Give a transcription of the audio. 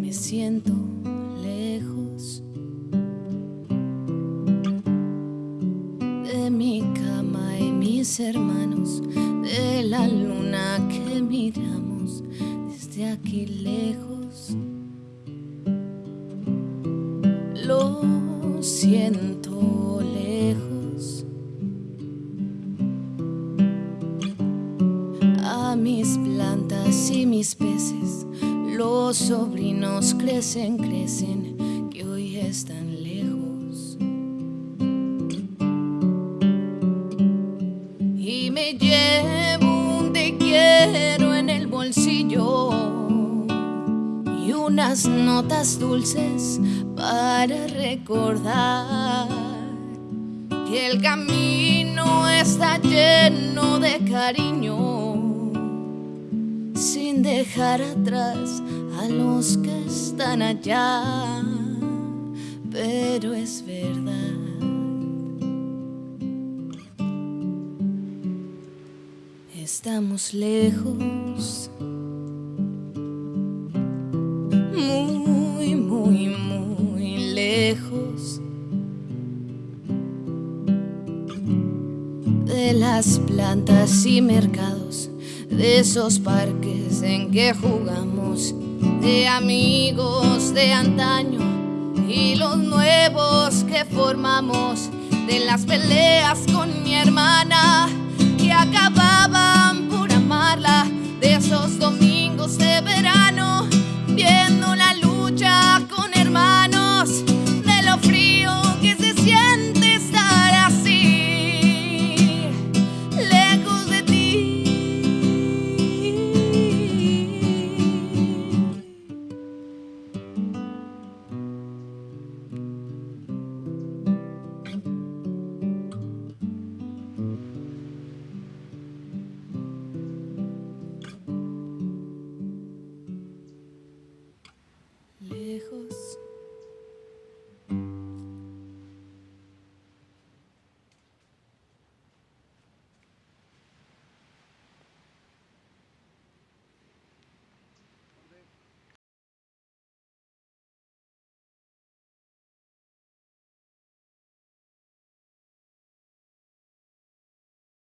Me siento lejos de mi cama y mis hermanos, de la luna que miramos desde aquí lejos. Lo siento Mis plantas y mis peces, los sobrinos crecen, crecen, que hoy están lejos. Y me llevo un te quiero en el bolsillo y unas notas dulces para recordar que el camino está lleno de cariño sin dejar atrás a los que están allá. Pero es verdad. Estamos lejos, muy, muy, muy lejos de las plantas y mercados, de esos parques en que jugamos, de amigos de antaño y los nuevos que formamos, de las peleas con mi hermana lejos.